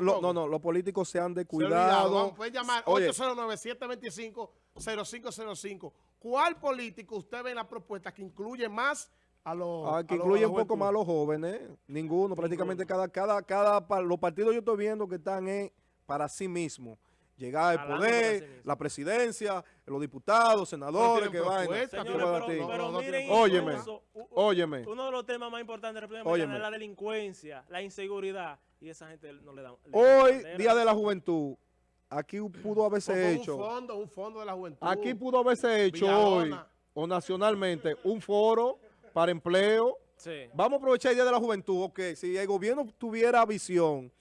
lo- no, no, los políticos se han Se descuidado. Vamos, pueden llamar Oye, 809-725-0505. ¿Cuál político usted ve en la propuesta que incluye más a los ah, que a incluye un poco más a los jóvenes. Ninguno, prácticamente cada, cada, cada, los partidos yo estoy viendo que están en, para sí mismos. Llegar al poder, la presidencia, los diputados, senadores, que tiene- Óyeme, óyeme. Uno de los temas más importantes de la República. Dominicana es la delincuencia, la inseguridad, y esa gente no le dan Hoy. Día de la Juventud, aquí pudo haberse hecho. Un fondo, un fondo de la juventud. Aquí pudo haberse hecho hoy, o nacionalmente, un foro para empleo. Sí. Vamos a aprovechar el Día de la Juventud. Ok, si el gobierno tuviera visión,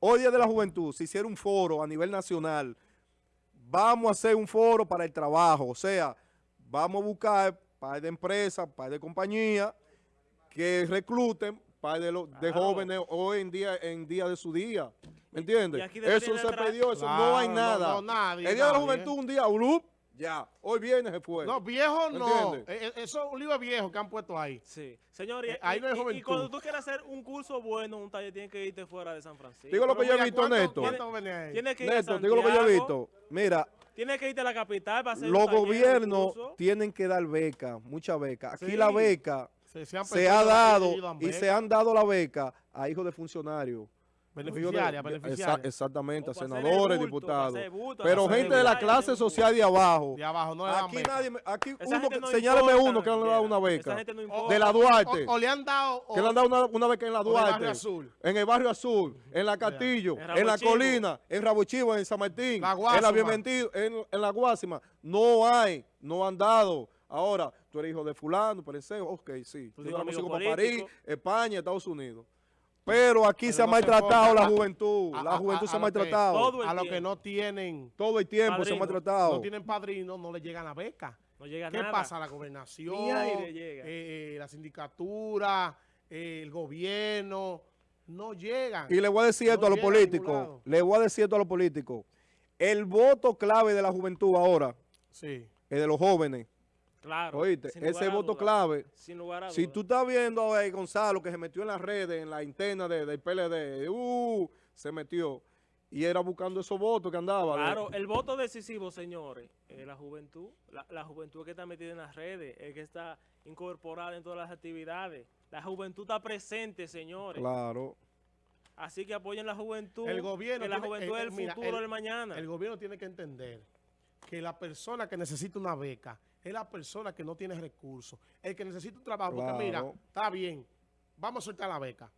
hoy Día de la Juventud, si hiciera un foro a nivel nacional, vamos a hacer un foro para el trabajo. O sea, vamos a buscar par de empresas, par de compañías que recluten par de, los de Claro. jóvenes hoy en día en día de su día. ¿Me entiendes? Eso se perdió, eso Claro, no hay no, nada. no, nadie, el Día de la. Juventud un día, ulup, ya. Hoy viene, se fue. No, viejo ¿Me no. entiendes? Eh, eh, Eso es un libro viejo que han puesto ahí. Sí. Señor, y, Eh, ahí no hay y- y, juventud. cuando tú quieras hacer un curso bueno, un taller, tienes que irte fuera de San Francisco. Digo lo que yo he visto, ¿cuánto- Néstor. cuánto? Tienes que ir a Néstor, digo lo que yo he visto. Mira, Tienes que irte a la capital para hacer un los taller, un gobiernos curso. tienen que dar becas, muchas becas. Aquí Sí. la beca Se, ha dado y se han dado la beca a hijos de funcionarios. Beneficiaria, de- beneficiaria. Exa- exactamente, a senadores, bulto, diputados. bulto, Pero gente de la clase social de abajo. De abajo no le dan Aquí beca. nadie, aquí Esa uno, no importa, uno que no le ha dado una Esa beca. gente no O- importa. De la Duarte. O, o le han dado. o- Que le han dado una, una beca en la en el Duarte, barrio azul. en el barrio azul, en la Castillo, En en, la colina, en Rabo Chivo, en San Martín, La en la Bienvenido, en, en la Guásima. No hay, no han dado. Ahora, tú eres hijo de fulano, parece, ok, sí. Tú Tú tienes eres amigos músico para París. España, Estados Unidos. Pero aquí Pero se ha no maltratado la juventud. a- la juventud a- se ha que- maltratado. todo el A los que no tienen. Todo el tiempo se ha maltratado. No tienen padrino, no le llegan la beca. No llega ¿Qué nada. pasa? La gobernación, Ni aire llega. eh, eh, la sindicatura, eh, el gobierno, no llegan. Y le voy a decir esto No a los llega a ningún políticos. Le voy a decir esto a los políticos. El voto clave de la juventud ahora Sí. es de los jóvenes. Claro. Oíste, ese voto duda. clave. Sin lugar a Si duda. tú estás viendo a Gonzalo que se metió en las redes, en la interna de- del PLD, uh, se metió. Y era buscando esos votos que andaba. Claro, el voto decisivo, señores, es la juventud. La, la juventud que está metida en las redes, es que está incorporada en todas las actividades. La juventud está presente, señores. Claro. Así que apoyen la juventud. El gobierno que la tiene- juventud es el mira, futuro el- del mañana. El gobierno tiene que entender que la persona que necesita una beca es la persona que no tiene recursos. El que necesita un trabajo, Claro. porque mira, está bien, vamos a soltar la beca.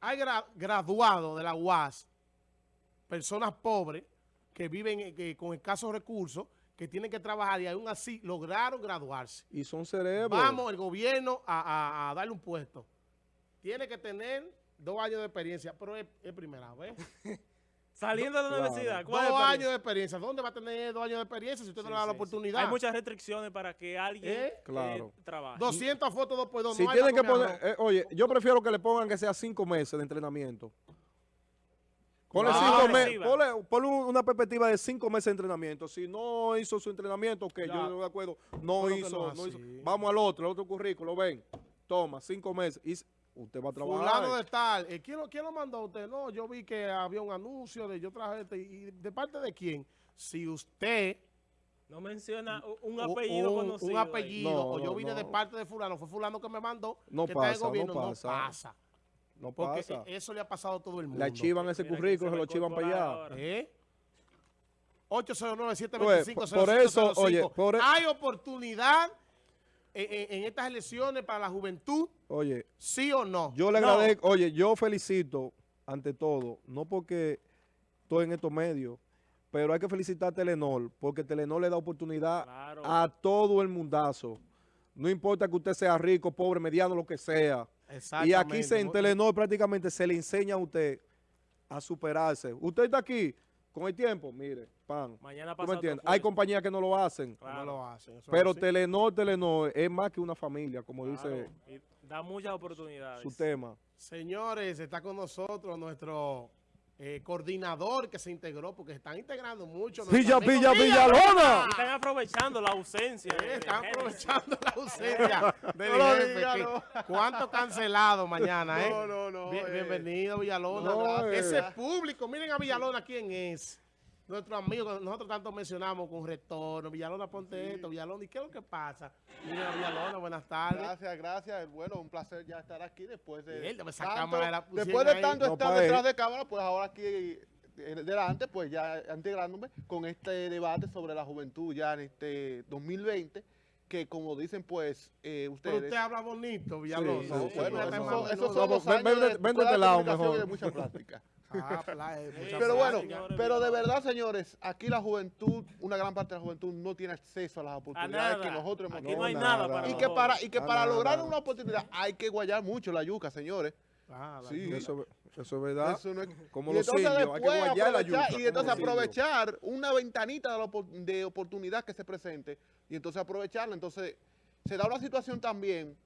Hay gra- graduados de la UAS, personas pobres que viven que- con escasos recursos, que tienen que trabajar y aún así lograron graduarse. Y son cerebros. Vamos, el gobierno, a, a- a darle un puesto. Tiene que tener dos años de experiencia, pero es, es primera vez. Saliendo de la Claro. universidad, Dos ¿cuál el años de experiencia. ¿Dónde va a tener dos años de experiencia si usted no le da Sí, la sí. oportunidad? Hay muchas restricciones para que alguien ¿Eh? eh, trabaje. 200 fotos dos por dos. Si no tienen que poner, eh, oye, yo prefiero que le pongan que sea cinco meses de entrenamiento. Ponle Ah, cinco ponle, ponle una perspectiva de cinco meses de entrenamiento. Si no hizo su entrenamiento, que Ya. yo no de acuerdo, no hizo, no es no hizo. así. Vamos al otro, el otro currículo, ven, toma, cinco meses. Y usted va a trabajar. Fulano de tal. eh, ¿quién, lo, ¿Quién lo mandó a usted? No, yo vi que había un anuncio de yo traje este. ¿Y de parte de quién? Si usted... No menciona un apellido un, conocido. un apellido, No, o yo vine no. de parte de fulano, fue fulano que me mandó, No que pasa, no gobierno, no pasa. pasa. no Porque pasa. eh, eso le ha pasado a todo el mundo. Le archivan ese currículo, se lo archivan para allá. ¿Eh? 809-725-0505. Pues, por eso, oye, por e- ¿Hay oportunidad en, en- en estas elecciones para la juventud? Oye, ¿Sí o no? Yo le No. agradezco, oye, yo felicito ante todo, no porque estoy en estos medios, pero hay que felicitar a Telenor, porque Telenor le da oportunidad Claro. a todo el mundazo. No importa que usted sea rico, pobre, mediano, lo que sea. Y aquí se, en Telenor prácticamente se le enseña a usted a superarse. Usted está aquí con el tiempo, mire, pan. Mañana ¿Tú pasa me? Hay compañías que no lo hacen. Claro. No lo hacen. eso Pero así. Telenor, Telenor es más que una familia, como dice y da muchas oportunidades. su tema. Señores, está con nosotros nuestro eh, coordinador que se integró, porque se están integrando mucho. Villa, Villa, Villalona. Están aprovechando la ausencia. Sí, están aprovechando la ausencia del No lo jefe, diga, que- no. ¿Cuánto cancelado mañana, eh? No, no, no, Bien- eh. bienvenido, Villalona. No, eh. Ese público, miren a Villalona quién es. Nuestro amigo, que nosotros tanto mencionamos con retorno. Villalona, ponte esto, Villalona. ¿Y qué es lo que pasa? Miren a Villalona, buenas tardes. Gracias, gracias. Bueno, un placer ya estar aquí después de. Mierda, esa tanto- cámara la después de tanto No, estar pa' detrás él. de cámara, pues ahora aquí eh, delante, pues ya integrándome con este debate sobre la juventud ya en este 2020, que como dicen, pues eh, Pero ustedes. usted habla bonito, Villalona. sí, No, sí, bueno, no, esos no, son, no, los años de- de de este de mucha práctica. Ah, eh, Pero bueno, pero de verdad, señores, aquí la juventud, una gran parte de la juventud no tiene acceso a las oportunidades que nosotros hemos tenido. no hay No, nada, nada. para Y que para, y que Ah, para nada. lograr una oportunidad hay que guayar mucho la yuca, señores. Ah, Sí. Eso, eso es verdad. Eso no es- Como y los indios, hay que guayar la aprovechar- yuca, y entonces aprovechar una ventanita de, la de oportunidad que se presente y entonces aprovecharla. Entonces se da una situación también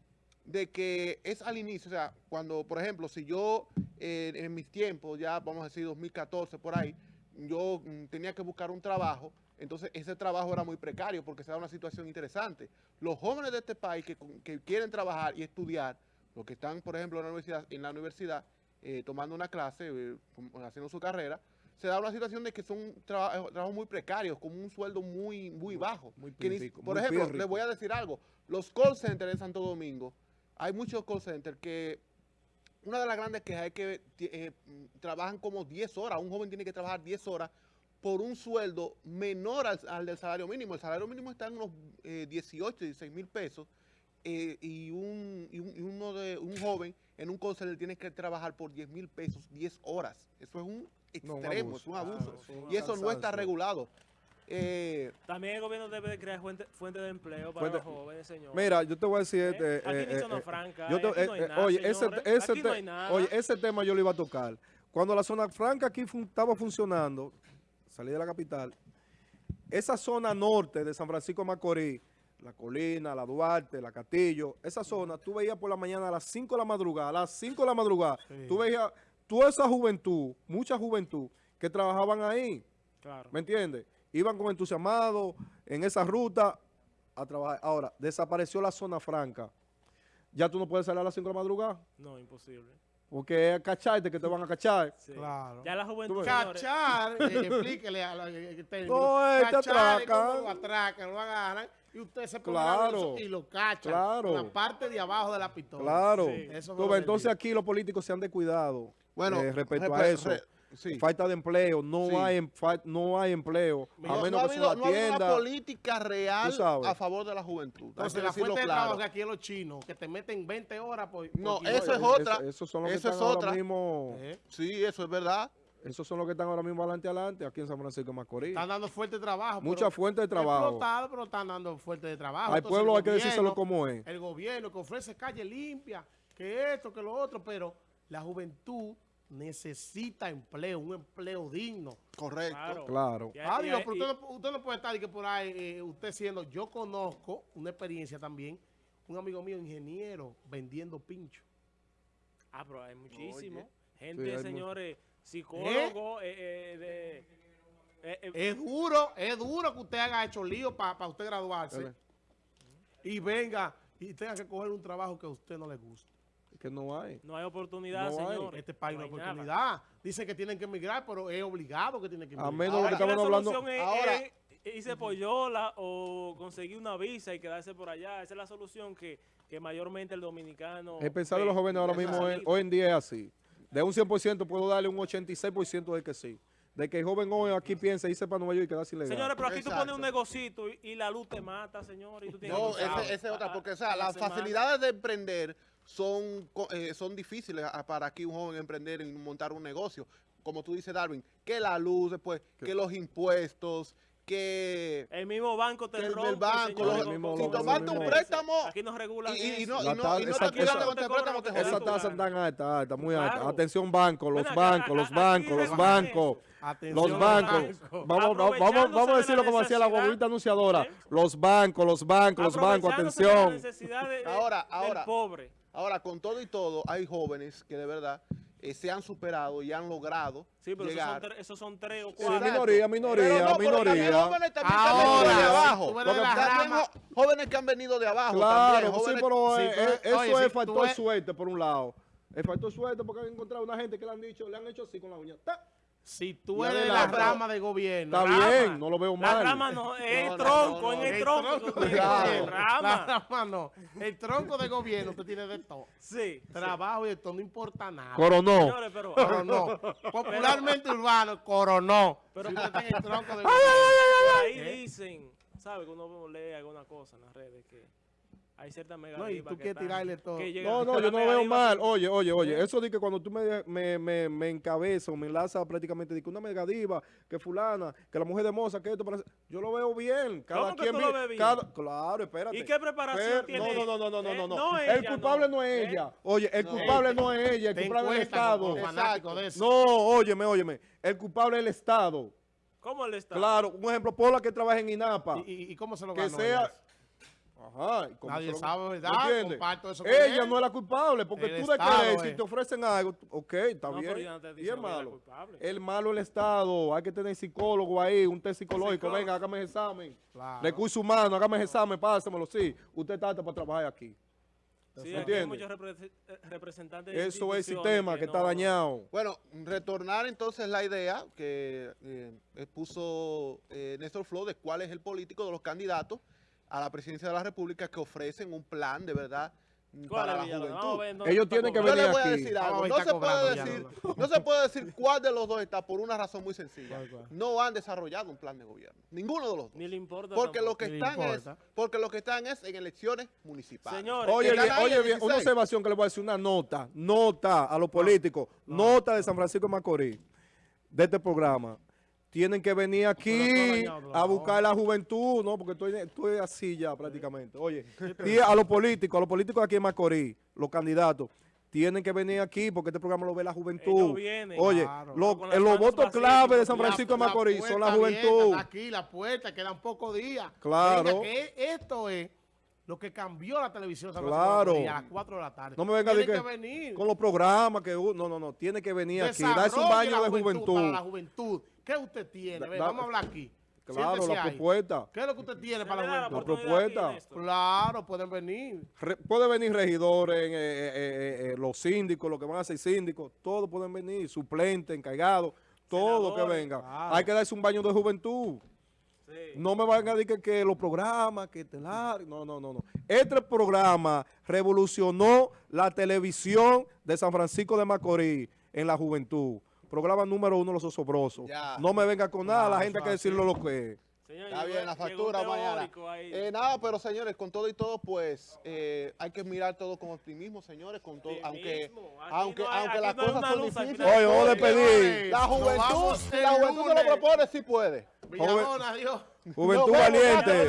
de que es al inicio, o sea, cuando, por ejemplo, si yo eh, en mis tiempos, ya vamos a decir 2014 por ahí, yo mm, tenía que buscar un trabajo, entonces ese trabajo era muy precario porque se da una situación interesante. Los jóvenes de este país que, quieren trabajar y estudiar, los que están, por ejemplo, en la universidad, en la universidad eh, tomando una clase, eh, haciendo su carrera, se da una situación de que son traba- trabajos muy precarios, con un sueldo muy, muy bajo. muy Que ni- por muy ejemplo, les voy a decir algo. Los call centers en Santo Domingo, hay muchos call centers que una de las grandes quejas es que eh, trabajan como 10 horas. Un joven tiene que trabajar 10 horas por un sueldo menor al, al del salario mínimo. El salario mínimo está en unos eh, 18, 16 mil pesos. eh, y, un, y, un- y uno de un joven en un call center tiene que trabajar por 10 mil pesos 10 horas. Eso es un No, un extremo, abuso. es un abuso. Es un y eso no está regulado. Eh, También el gobierno debe de crear fuente, fuente de empleo para Fuente- los jóvenes, señor. Mira, yo te voy a decir ¿Eh? este. Aquí eh, ni eh, zona eh, franca, yo eh, te- aquí no hay eh, nada, oye, ese, señores. ese Aquí no te- hay nada. oye, ese tema yo lo iba a tocar. Cuando la zona franca aquí fun- estaba funcionando, salí de la capital, esa zona norte de San Francisco de Macorís, la Colina, la Duarte, la Castillo, esa zona, tú veías por la mañana a las 5 de la madrugada, a las 5 de la madrugada, Sí. tú veías toda esa juventud, mucha juventud, que trabajaban ahí. Claro. ¿Me entiendes? Iban con entusiasmados en esa ruta a trabajar. Ahora, desapareció la zona franca. Ya tú no puedes salir a las 5 de la madrugada. No, imposible. Porque es cacharte que te van a cachar. Sí. Claro. Ya la juventud, Cachar, eh, explíquele a la, eh. No, eh, te Cachar es atracan. lo atracan, lo agarran y usted se pone Claro. y lo cachan. Claro. La parte de abajo de la pistola. Claro. Sí. Eso que entonces aquí los políticos se han descuidado bueno, eh, respecto a eso. Sí. Falta de empleo, no, Sí. hay, em- no hay empleo. No- a no, menos ha que sea habido, una no ha habido una política real a favor de la juventud. Entonces, que la fuente de claro. trabajo que aquí es los chinos, que te meten 20 horas por... por No, eso es otra. eso- esos son los que es están ahora otra. mismo. Eh, Sí, eso es verdad. Esos son los que están ahora mismo adelante adelante aquí en San Francisco de Macorís. Están dando fuerte de trabajo. Mucha fuente de trabajo. Explotado, pero están dando fuerte de trabajo. Al pueblo el hay que decírselo gobierno- como es. El gobierno que ofrece calle limpia, que esto, que lo otro, pero la juventud necesita empleo, un empleo digno. Correcto. Claro. Claro. Y- Ah, Dios, pero usted no, usted no puede estar y que por ahí, eh, usted siendo, yo conozco una experiencia también, un amigo mío, ingeniero, vendiendo pincho. Ah, pero hay muchísimo. Oye. Gente, Sí, hay mu- señores, psicólogos, eh, eh, de... eh, eh, Es duro, es duro que usted haga hecho lío para usted graduarse y venga y tenga que coger un trabajo que a usted no le gusta. Que no hay. no hay oportunidad, No hay. Este país no hay hay nada. oportunidad. Dice que tienen que emigrar, pero es obligado que tienen que A emigrar. menos lo que estamos la hablando. solución es, Ahora- es irse por Yola o conseguir una visa y quedarse por allá. Esa es la solución que, que mayormente el dominicano... El pensar de los jóvenes ahora mismo es, salida. hoy en día es así. De un 100% puedo darle un 86% de que sí. De que el joven hoy aquí piensa irse para Nueva York y quedarse ilegal. Señores, pero aquí tú pones un negocito y, y la luz te mata, señor. Y tú tienes No, esa es otra, a- porque o a sea, la las facilidades de emprender son, co- eh, son difíciles a- para aquí un joven emprender y montar un negocio. Como tú dices, Darwin, que la luz, después, que los impuestos, que... El mismo banco te el- el rompe, banco, señor, los- con- mismo- si tomaste un préstamo, Aquí nos regulan Y, y- no, y no, tal- y no esa- te esa- con este préstamo, te esa Esa tasa tan alta, alta, muy alta. Claro. Atención banco, los acá, bancos, los bancos, los bancos. Los bancos, banco. vamos, vamos, vamos, a de decirlo como decía la guaguita anunciadora. ¿eh? Los bancos, los bancos, los bancos, atención. necesidad de- de- Ahora, del ahora. pobre. Ahora, con todo y todo, hay jóvenes que de verdad eh, se han superado y han logrado Sí, pero esos son, llegar. esos son tres o Sí, cuatro. minoría, minoría, Pero no, pero también minoría. jóvenes también que han Ahora, venido de abajo. también jóvenes que han venido de abajo. Claro, también, sí, jóvenes- pero Sí, eh, eh, eso oye, es si factor eres- suerte por un lado. Es factor suerte porque han encontrado una gente que le han dicho, le han hecho así con la uña. ¡Ta! Si tú Y eres de la rama de gobierno. Está Rama. bien, no lo veo La mal. rama no, es No, tronco, no, en no. el El tronco. tronco Claro. tiene, La Rama. rama no. El tronco de gobierno usted tiene de todo. Sí. sí. Trabajo y esto no importa nada. Coronó. Señores, pero... Coronó. Popularmente urbano, coronó. Pero- si usted está en el tronco de gobierno. ahí ¿Eh? dicen, ¿sabe? Que uno lee alguna cosa en las redes que hay ciertas mega No, y tú quieres tirarle todo. No, no, yo no lo veo mal. Oye, oye, oye, eso de que cuando tú me, me, me, me encabezas o me enlazas prácticamente de que una megadiva, que fulana, que la mujer de moza, que esto parece... Yo lo veo bien. Cada ¿Cómo que quien tú lo vi- ves bien? cada- Claro, espérate. ¿Y qué preparación Pero- tiene? No, no, no, no, no, Eh, no, no. no el culpable no, no. es Eh. ella. Oye, el No. culpable no es ella, el culpable es el Estado. de eso. No, óyeme, óyeme. El culpable es el Estado. ¿Cómo él está? Claro, un ejemplo, Pola que trabaja en INAPA. ¿Y, y- y cómo se lo que ganó? sea... Ajá. ¿y Nadie lo- sabe, ¿verdad? ¿Me entiendes? Comparto eso con Ella él. no es la culpable, porque El tú de Estado querer, si es. te ofrecen algo, ok, está No, bien. no y es malo. culpable. El malo es el Estado, hay que tener psicólogo ahí, un test psicológico, venga, hágame el examen. Claro. Recursos humanos, hágame el examen, pásamelo, sí. Usted está para trabajar aquí. Sí, ¿Me aquí hay entiende? muchos eh, representantes de Eso es el sistema que, está no- dañado. Bueno, retornar entonces la idea que eh, expuso eh, Néstor Flo de cuál es el político de los candidatos a la presidencia de la República que ofrecen un plan de verdad mm, ¿Cuál para la juventud. dónde Ellos tienen que Yo venir voy a decir algo. No se, puede decir, ya, no se puede decir cuál de los dos está por una razón muy sencilla. No han desarrollado un plan de gobierno. Ninguno de los dos. Ni le importa Porque lo que Ni están es, porque lo que están es en elecciones municipales. Señores, Oye, bien, oye, en bien, una 16. observación que le voy a decir, una nota, nota a los políticos, nota de San Francisco de Macorís, de este programa. Tienen que venir aquí a buscar la juventud, ¿no? Porque estoy, estoy así ya prácticamente. Oye, a los políticos, a los políticos aquí en Macorís, los candidatos, tienen que venir aquí porque este programa lo ve la juventud. Oye, Claro. lo- los manos votos clave de San Francisco de Macorís son la abierta, juventud. aquí la puerta, quedan pocos días. Claro. Venga, que esto es lo que cambió la televisión San Claro. Francisco de Macorís a las 4 de la tarde. No me venga a Tiene decir que que venir. con los programas que no, no, no, tiene que venir aquí, darse un baño la de juventud. Para la juventud. ¿Qué usted tiene? Ven, vamos a hablar aquí. Claro, Siéntese la ahí. propuesta. ¿Qué es lo que usted tiene para la la juventud? aquí, propuesta. Claro, pueden venir. Re- puede venir regidores, eh, eh, eh, eh, los síndicos, los que van a ser síndicos, todos pueden venir, suplentes, encargados, todo que venga. Claro. Hay que darse un baño de juventud. Sí. No me van a decir que, que los programas, que telar, no, no, no, no. Este programa revolucionó la televisión de San Francisco de Macorís en la juventud. Programa número uno, Los Osobrosos. Ya. No me venga con nada, la Claro, gente hay que decirlo lo que es. Señor, Está bien, la factura mañana. Eh, nada, pero señores, con todo y todo, pues eh, hay que mirar todo con optimismo, señores, con todo, aunque, aunque, no hay- aunque las no cosas son difíciles. Oye, vamos a despedir. Señores, La juventud, si la juventud se lo propone, sí puede. Villalona, adiós. Juventud valiente.